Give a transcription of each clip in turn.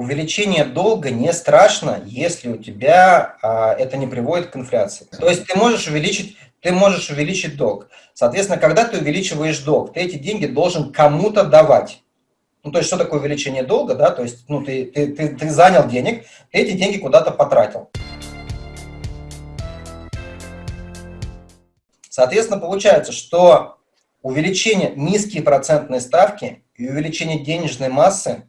увеличение долга не страшно, если у тебя а, это не приводит к инфляции. То есть ты можешь увеличить, ты можешь увеличить долг. Соответственно, когда ты увеличиваешь долг, ты эти деньги должен кому-то давать. Ну, то есть, что такое увеличение долга, да? То есть, ну, ты, ты, ты, ты занял денег, ты эти деньги куда-то потратил. Соответственно, получается, что увеличение низкие процентные ставки и увеличение денежной массы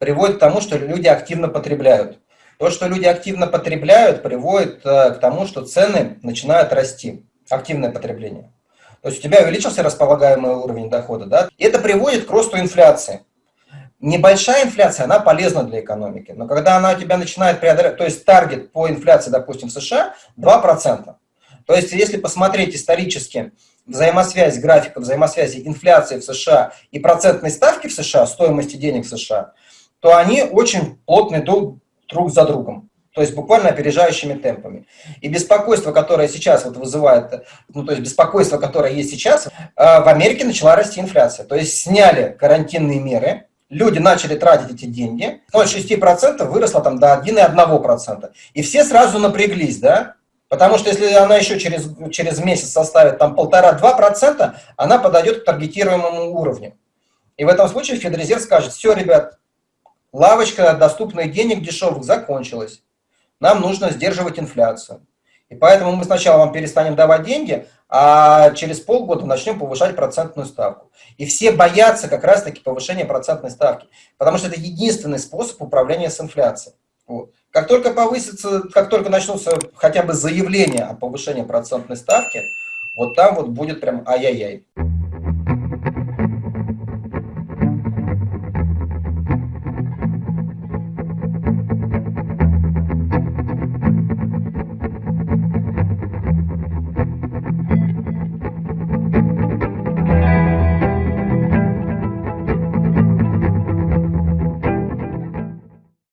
приводит к тому, что люди активно потребляют. То, что люди активно потребляют, приводит э, к тому, что цены начинают расти. Активное потребление. То есть у тебя увеличился располагаемый уровень дохода, да? Это приводит к росту инфляции. Небольшая инфляция, она полезна для экономики, но когда она у тебя начинает преодолевать, то есть таргет по инфляции, допустим, в США 2%. То есть если посмотреть исторически взаимосвязь, графика взаимосвязи инфляции в США и процентной ставки в США, стоимости денег в США, то они очень плотны друг, друг за другом. То есть буквально опережающими темпами. И беспокойство, которое сейчас вот вызывает, ну то есть беспокойство, которое есть сейчас, э, в Америке начала расти инфляция. То есть сняли карантинные меры, люди начали тратить эти деньги, 0,6% выросло там до 1,1%. И все сразу напряглись, да? Потому что если она еще через, через месяц составит там полтора-два процента, она подойдет к таргетируемому уровню. И в этом случае Федрезерв скажет, все, ребят, лавочка доступных денег дешевых закончилась. Нам нужно сдерживать инфляцию. И поэтому мы сначала вам перестанем давать деньги, а через полгода начнем повышать процентную ставку. И все боятся как раз-таки повышения процентной ставки, потому что это единственный способ управления с инфляцией. Вот. Как только повысится, как только начнутся хотя бы заявления о повышении процентной ставки, вот там вот будет прям ай-яй-яй.